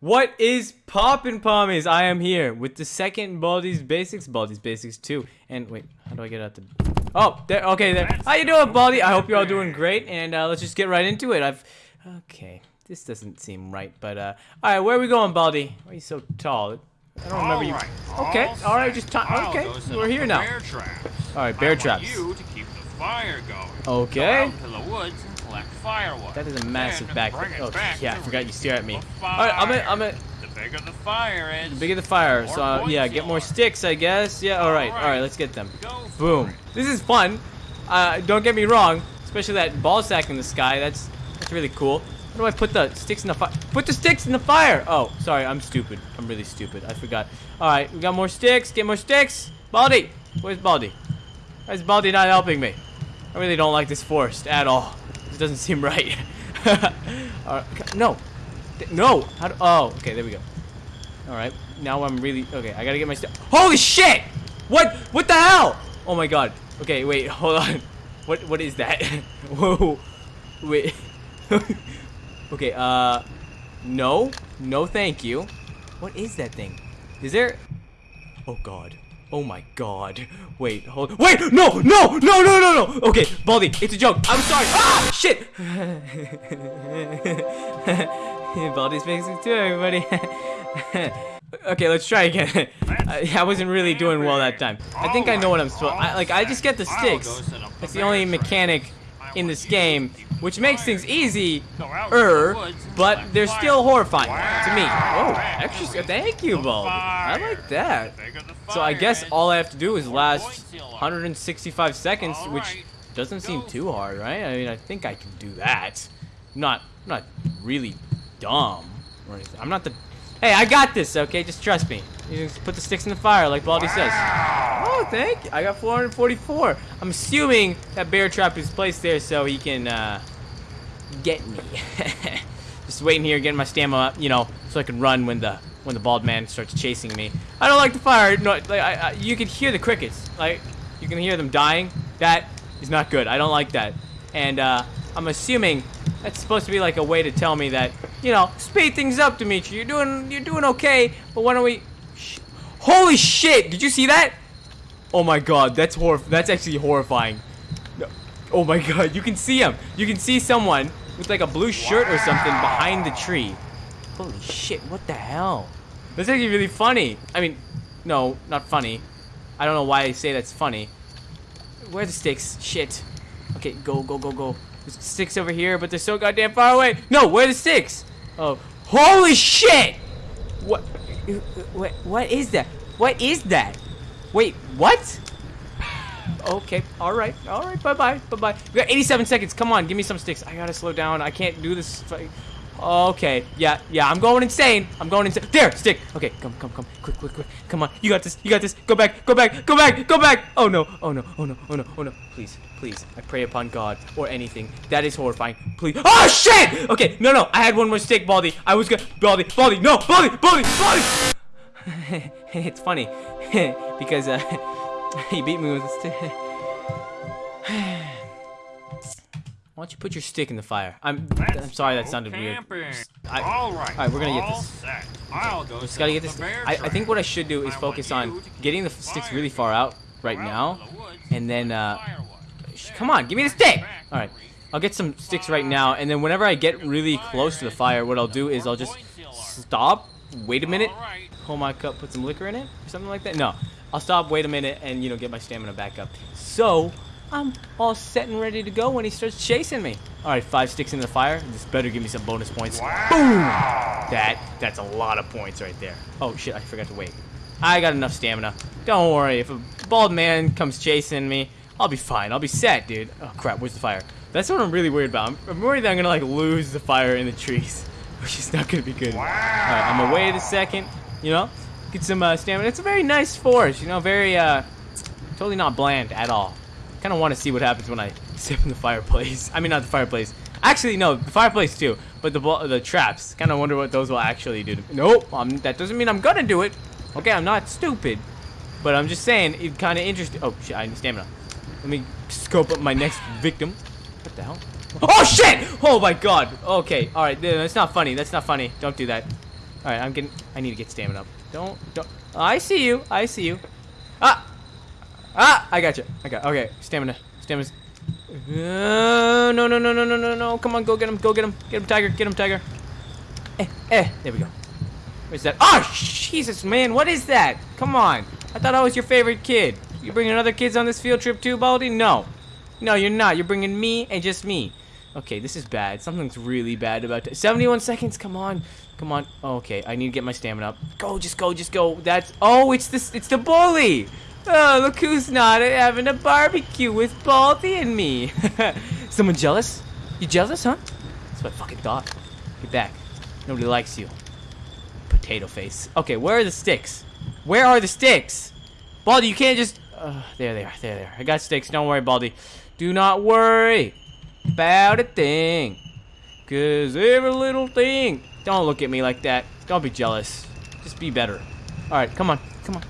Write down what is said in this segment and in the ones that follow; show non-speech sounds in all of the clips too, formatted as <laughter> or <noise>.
What is poppin' pommies? I am here with the second Baldi's Basics, Baldi's Basics 2. And wait, how do I get out the... Oh, there, okay, there. How you doing, Baldi? I hope you're all doing great, and uh, let's just get right into it. I've... Okay, this doesn't seem right, but, uh... Alright, where are we going, Baldi? Why are you so tall? I don't remember you... Okay, alright, just time... Okay, we're here now. Alright, bear traps. you to keep the fire going. Okay. Firewood. That is a massive back... Oh, back yeah, I forgot you stare at me. Alright, I'm at... I'm at... The bigger the fire is. The bigger the fire, so uh, yeah, get more sticks, I guess. Yeah, all right, all right, Alright. let's get them. Boom. This is fun. Uh, don't get me wrong, especially that ball sack in the sky. That's that's really cool. How do I put the sticks in the fire? Put the sticks in the fire. Oh, sorry, I'm stupid. I'm really stupid. I forgot. All right, we got more sticks. Get more sticks. Baldi! where's Baldi? Why is Baldi not helping me? I really don't like this forest at all. Doesn't seem right. <laughs> right, no, no. Do, oh, okay, there we go. All right, now I'm really okay. I gotta get my stuff. Holy shit! What? What the hell? Oh my god. Okay, wait, <laughs> hold on. What? What is that? <laughs> Whoa. Wait. okay. Uh, no, no, thank you. What is that thing? Is there? Oh god. Oh my god. Wait, hold. Wait! No! No! No! No! No! No! Okay, Baldi, it's a joke. I'm sorry. Ah! Shit! <laughs> Baldi's facing too, everybody. <laughs> okay, let's try again. <laughs> I, wasn't really doing well that time. I think I know what I'm supposed. Like, I just get the sticks. That's the only mechanic in this game, which makes things easy. Er, but they're still horrifying to me. Oh, extra. Thank you, Baldi. I like that. So I guess all I have to do is last 165 seconds, which doesn't seem too hard, right? I mean, I think I can do that. I'm not, I'm not really dumb or anything. I'm not the. Hey, I got this. Okay, just trust me. You just put the sticks in the fire, like Baldi says. Oh, thank you. I got 444. I'm assuming that bear trap is placed there so he can uh, get me. <laughs> just waiting here, getting my stamina up, you know, so I can run when the when the bald man starts chasing me. I don't like the fire. No, like I, I, you can hear the crickets. Like you can hear them dying. That is not good. I don't like that. And uh, I'm assuming that's supposed to be like a way to tell me that you know speed things up, Dimitri. You're doing you're doing okay, but why don't we? Sh Holy shit! Did you see that? Oh my god, that's hor that's actually horrifying. Oh my god, you can see him. You can see someone with like a blue shirt or something behind the tree. Holy shit, what the hell? This is actually really funny. I mean, no, not funny. I don't know why I say that's funny. Where are the sticks? Shit. Okay, go, go, go, go. There's sticks over here, but they're so goddamn far away. No, where are the sticks? Oh, holy shit! What? What? What is that? What is that? Wait, what? Okay, all right, all right, bye bye, bye bye. We got 87 seconds. Come on, give me some sticks. I gotta slow down. I can't do this. Okay, yeah, yeah, I'm going insane. I'm going insane. There, stick. Okay, come, come, come, quick, quick, quick. Come on, you got this. You got this. Go back, go back, go back, go back. Oh no, oh no, oh no, oh no, oh no. Please, please, I pray upon God or anything. That is horrifying. Please. Oh shit! Okay, no, no, I had one more stick, Baldi. I was gonna, Baldy. Baldi, no, Baldy. Baldi, Baldi. <laughs> it's funny <laughs> because uh, <laughs> he beat me with a stick. Why don't you put your stick in the fire? I'm I'm sorry that sounded weird. I- all right. all right, we're gonna get this. Set. I'll go Just gotta get this. I, I think what I should do is focus on getting the sticks really far out right now, and then uh, come on, give me the stick. All right, I'll get some sticks right now, and then whenever I get really close to the fire, what I'll do is I'll just stop, wait a minute, pull my cup, put some liquor in it, or something like that. No, I'll stop, wait a minute, and you know get my stamina back up. So I'm all set and ready to go when he starts chasing me. All right, five sticks in the fire. This better give me some bonus points. Boom! That that's a lot of points right there. Oh shit, I forgot to wait. I got enough stamina. Don't worry, if a bald man comes chasing me, I'll be fine. I'll be set, dude. Oh crap, where's the fire? That's what I'm really worried about. I'm, I'm worried that I'm gonna like lose the fire in the trees, <laughs> which is not gonna be good. All right, I'm gonna wait a second. You know, get some uh, stamina. It's a very nice forest. You know, very uh, totally not bland at all. Kind of want to see what happens when I <laughs> step in the fireplace. I mean, not the fireplace. Actually, no, the fireplace too. But the the traps. Kind of wonder what those will actually do. Nope. Um, that doesn't mean I'm gonna do it. Okay, I'm not stupid. But I'm just saying, it's kind of interesting. Oh shit, I need stamina. Let me scope up my next victim. What the hell? Oh shit! Oh my god. Okay, all right. That's not funny. That's not funny. Don't do that. All right, I'm getting. I need to get stamina up. Don't. Don't. I see you. I see you. Ah. Ah. I got you. I got. Okay. Stamina. Stamina. Uh, no, no, no, no, no, no, no. Come on, go get him. Go get him. Get him, Tiger. Get him, Tiger. Eh, eh. There we go. Where's that? Oh, Jesus, man. What is that? Come on. I thought I was your favorite kid. You bringing other kids on this field trip too, Baldi? No. No, you're not. You're bringing me and just me. Okay, this is bad. Something's really bad about it. 71 seconds. Come on. Come on. Okay, I need to get my stamina up. Go, just go, just go. That's... Oh, it's this. It's the bully. Oh, look who's not having a barbecue with Baldi and me. <laughs> Someone jealous? You jealous, huh? That's what I fucking thought. Get back. Nobody likes you. Potato face. Okay, where are the sticks? Where are the sticks? Baldi, you can't just... Uh, there they are. There they are. I got sticks. Don't worry, Baldi. Do not worry about a thing. Cause every little thing. Don't look at me like that. Don't be jealous. Just be better. Alright, come on. Come on.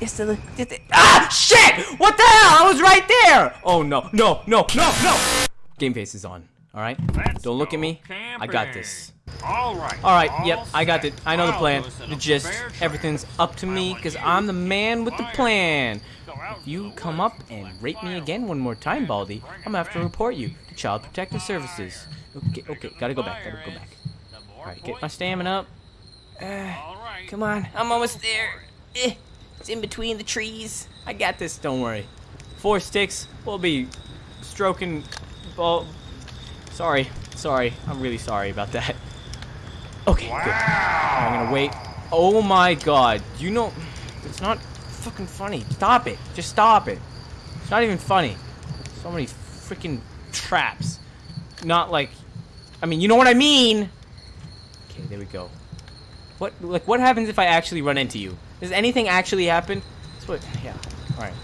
It's the, it's the, ah, shit! What the hell? I was right there! Oh, no, no, no, no, no! Game face is on. Alright? Let's Don't look at me. I got this. All right. Alright, all yep, I got it. I know the plan. The gist. Everything's up to me, because I'm the man with the plan. If you come up and rape me again one more time, Baldi, I'm gonna have to report you to Child Protective Services. Okay, okay, gotta go back, gotta go back. Alright, get my stamina up. Uh, All right. come on, I'm almost there. Eh, it's in between the trees. I got this, don't worry. Four sticks, we'll be stroking ball. Sorry, sorry, I'm really sorry about that. Okay, good. I'm gonna wait. Oh my god, you know, it's not fucking funny. Stop it, just stop it. It's not even funny. So many freaking traps. Not like, I mean, you know what I mean. Okay, there we go. What, like, what happens if I actually run into you? Does anything actually happen? That's what, yeah. All right.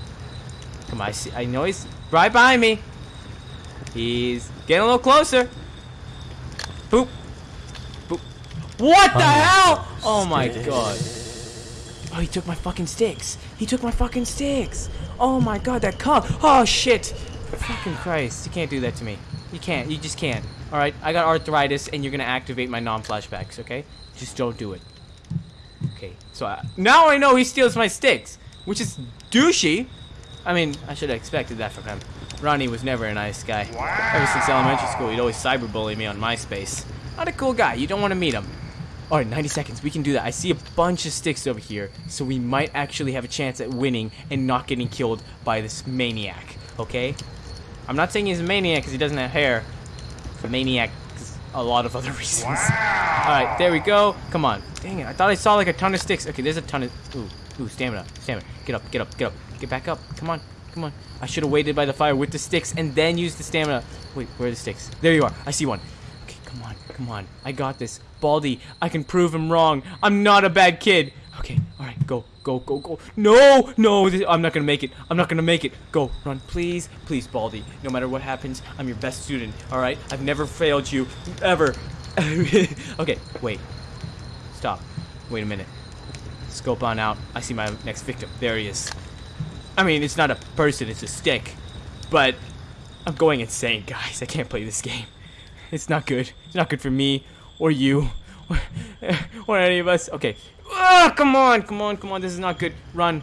Come on, I see, I know he's right behind me. He's getting a little closer. Boop. Boop. What the hell? Oh my god. Oh, he took my fucking sticks. He took my fucking sticks. Oh my god, that cub. Oh shit. Fucking Christ. You can't do that to me. You can't. You just can't. Alright, I got arthritis and you're gonna activate my non-flashbacks, okay? Just don't do it. Okay, so I, now I know he steals my sticks, which is douchey. I mean, I should have expected that from him. Ronnie was never a nice guy. Ever since elementary school, he'd always cyberbully me on MySpace. Not a cool guy. You don't want to meet him. Alright, 90 seconds. We can do that. I see a bunch of sticks over here, so we might actually have a chance at winning and not getting killed by this maniac, okay? I'm not saying he's a maniac because he doesn't have hair. He's a maniac a lot of other <laughs> reasons. Alright, there we go. Come on. Dang it, I thought I saw like a ton of sticks. Okay, there's a ton of... Ooh, ooh, stamina, stamina. Get up, get up, get up. Get back up. Come on, come on. I should have waited by the fire with the sticks and then used the stamina. Wait, where are the sticks? There you are. I see one. Okay, come on, come on. I got this. Baldi, I can prove him wrong. I'm not a bad kid. Okay, alright, go, go, go, go. No, no, this, I'm not gonna make it. I'm not gonna make it. Go, run, please, please, Baldi. No matter what happens, I'm your best student, alright? I've never failed you, ever. <laughs> okay, wait. Stop. Wait a minute. Scope on out. I see my next victim. There he is. I mean, it's not a person, it's a stick. But I'm going insane, guys. I can't play this game. It's not good. It's not good for me or you or, <laughs> or any of us. Okay. Ah, come on, come on, come on. This is not good. Run.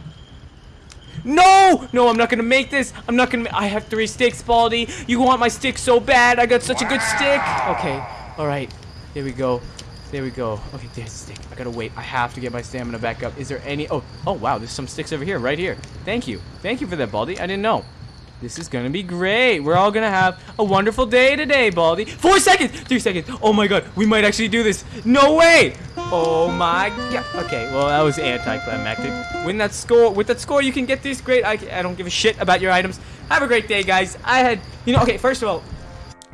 No! No, I'm not gonna make this. I'm not gonna. I have three sticks, Baldi. You want my stick so bad. I got such a good stick. Okay. All right. Here we go. There we go. Okay, there's the stick. I gotta wait. I have to get my stamina back up. Is there any? Oh, oh wow. There's some sticks over here, right here. Thank you. Thank you for that, Baldi. I didn't know. This is gonna be great. We're all gonna have a wonderful day today, Baldi. Four seconds, three seconds. Oh my god, we might actually do this. No way. Oh my god. Okay, well that was anticlimactic. Win that score. With that score, you can get these great. I, I don't give a shit about your items. Have a great day, guys. I had, you know, okay. First of all,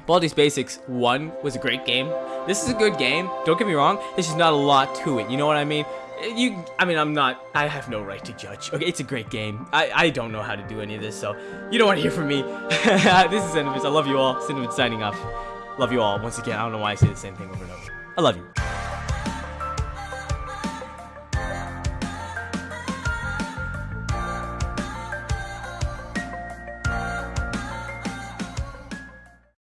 Baldi's Basics 1 was a great game. This is a good game. Don't get me wrong. There's just not a lot to it. You know what I mean? You, I mean, I'm not, I have no right to judge. Okay, it's a great game. I, I don't know how to do any of this, so you don't want to hear from me. <laughs> this is Cinnamon. I love you all. Cinnamon signing off. Love you all. Once again, I don't know why I say the same thing over and over. I love you.